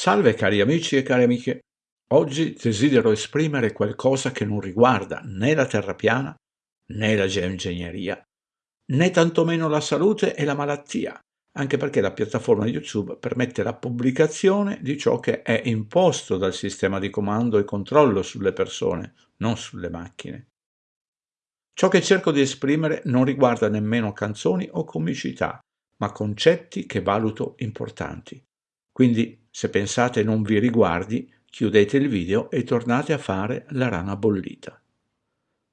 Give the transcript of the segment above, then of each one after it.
Salve cari amici e cari amiche. Oggi desidero esprimere qualcosa che non riguarda né la terra piana, né la geoingegneria, né tantomeno la salute e la malattia, anche perché la piattaforma YouTube permette la pubblicazione di ciò che è imposto dal sistema di comando e controllo sulle persone, non sulle macchine. Ciò che cerco di esprimere non riguarda nemmeno canzoni o comicità, ma concetti che valuto importanti. Quindi, se pensate non vi riguardi, chiudete il video e tornate a fare la rana bollita.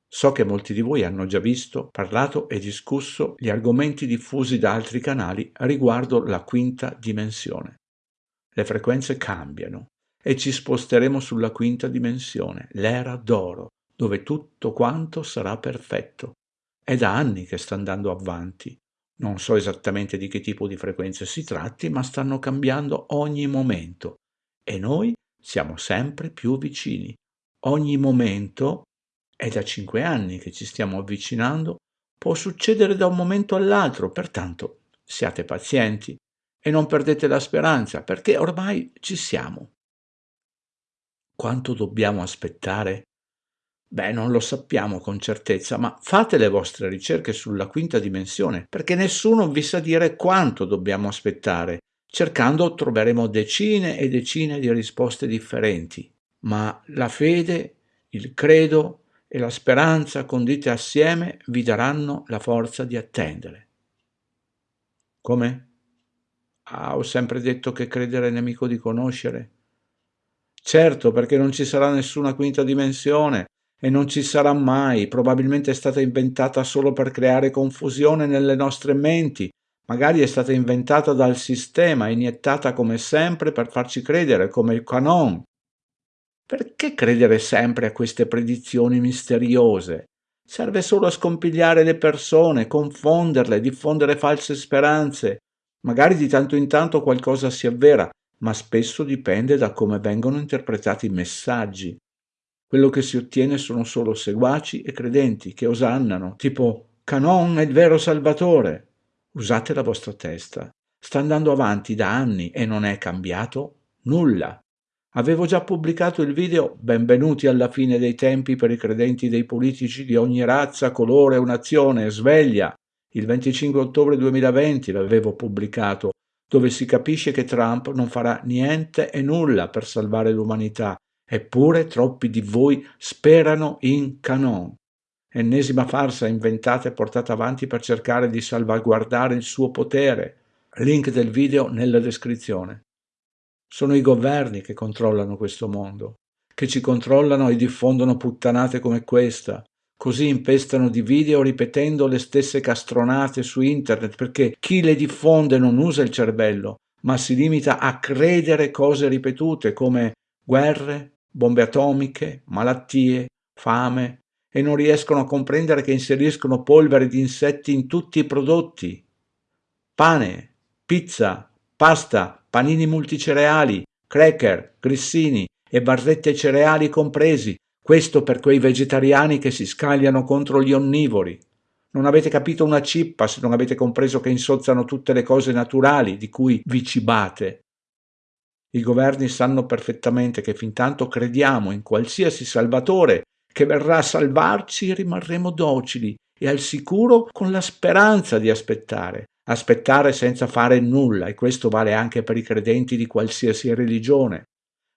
So che molti di voi hanno già visto, parlato e discusso gli argomenti diffusi da altri canali riguardo la quinta dimensione. Le frequenze cambiano e ci sposteremo sulla quinta dimensione, l'era d'oro, dove tutto quanto sarà perfetto. È da anni che sta andando avanti. Non so esattamente di che tipo di frequenze si tratti, ma stanno cambiando ogni momento e noi siamo sempre più vicini. Ogni momento, è da cinque anni che ci stiamo avvicinando, può succedere da un momento all'altro, pertanto siate pazienti e non perdete la speranza, perché ormai ci siamo. Quanto dobbiamo aspettare? Beh, non lo sappiamo con certezza, ma fate le vostre ricerche sulla quinta dimensione, perché nessuno vi sa dire quanto dobbiamo aspettare. Cercando troveremo decine e decine di risposte differenti, ma la fede, il credo e la speranza condite assieme vi daranno la forza di attendere. Come? Ah, ho sempre detto che credere è nemico di conoscere. Certo, perché non ci sarà nessuna quinta dimensione, e non ci sarà mai, probabilmente è stata inventata solo per creare confusione nelle nostre menti, magari è stata inventata dal sistema, iniettata come sempre per farci credere come il canon. Perché credere sempre a queste predizioni misteriose? Serve solo a scompigliare le persone, confonderle, diffondere false speranze. Magari di tanto in tanto qualcosa si avvera, ma spesso dipende da come vengono interpretati i messaggi. Quello che si ottiene sono solo seguaci e credenti che osannano, tipo Canon è il vero salvatore. Usate la vostra testa. Sta andando avanti da anni e non è cambiato nulla. Avevo già pubblicato il video Benvenuti alla fine dei tempi per i credenti dei politici di ogni razza, colore o nazione, sveglia. Il 25 ottobre 2020 l'avevo pubblicato, dove si capisce che Trump non farà niente e nulla per salvare l'umanità Eppure troppi di voi sperano in Canon, ennesima farsa inventata e portata avanti per cercare di salvaguardare il suo potere. Link del video nella descrizione. Sono i governi che controllano questo mondo, che ci controllano e diffondono puttanate come questa, così impestano di video ripetendo le stesse castronate su internet perché chi le diffonde non usa il cervello, ma si limita a credere cose ripetute come guerre, bombe atomiche, malattie, fame e non riescono a comprendere che inseriscono polvere di insetti in tutti i prodotti. Pane, pizza, pasta, panini multicereali, cracker, grissini e barrette cereali compresi, questo per quei vegetariani che si scagliano contro gli onnivori. Non avete capito una cippa se non avete compreso che insozzano tutte le cose naturali di cui vi cibate. I governi sanno perfettamente che fin tanto crediamo in qualsiasi salvatore che verrà a salvarci rimarremo docili e al sicuro con la speranza di aspettare, aspettare senza fare nulla e questo vale anche per i credenti di qualsiasi religione.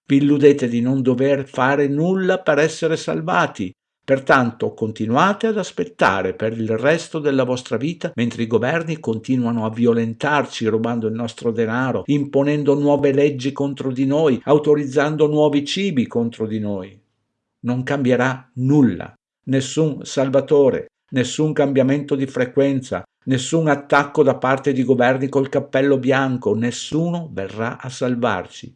Vi illudete di non dover fare nulla per essere salvati, Pertanto continuate ad aspettare per il resto della vostra vita mentre i governi continuano a violentarci rubando il nostro denaro, imponendo nuove leggi contro di noi, autorizzando nuovi cibi contro di noi. Non cambierà nulla, nessun salvatore, nessun cambiamento di frequenza, nessun attacco da parte di governi col cappello bianco, nessuno verrà a salvarci.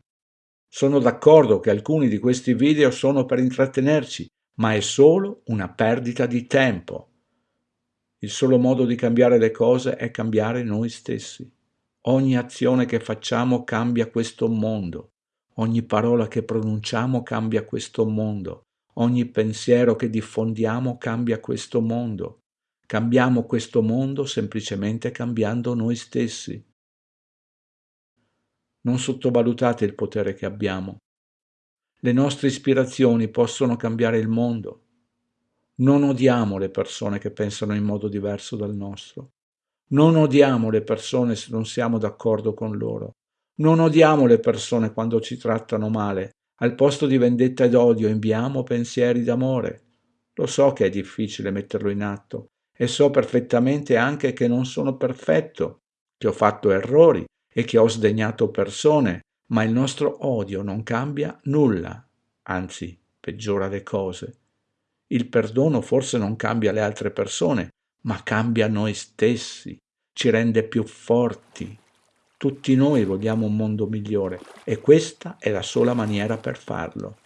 Sono d'accordo che alcuni di questi video sono per intrattenerci, ma è solo una perdita di tempo. Il solo modo di cambiare le cose è cambiare noi stessi. Ogni azione che facciamo cambia questo mondo. Ogni parola che pronunciamo cambia questo mondo. Ogni pensiero che diffondiamo cambia questo mondo. Cambiamo questo mondo semplicemente cambiando noi stessi. Non sottovalutate il potere che abbiamo. Le nostre ispirazioni possono cambiare il mondo. Non odiamo le persone che pensano in modo diverso dal nostro. Non odiamo le persone se non siamo d'accordo con loro. Non odiamo le persone quando ci trattano male. Al posto di vendetta ed odio inviamo pensieri d'amore. Lo so che è difficile metterlo in atto e so perfettamente anche che non sono perfetto, che ho fatto errori e che ho sdegnato persone ma il nostro odio non cambia nulla, anzi peggiora le cose. Il perdono forse non cambia le altre persone, ma cambia noi stessi, ci rende più forti. Tutti noi vogliamo un mondo migliore e questa è la sola maniera per farlo.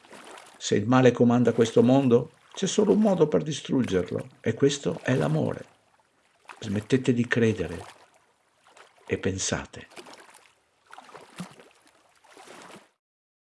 Se il male comanda questo mondo, c'è solo un modo per distruggerlo e questo è l'amore. Smettete di credere e pensate.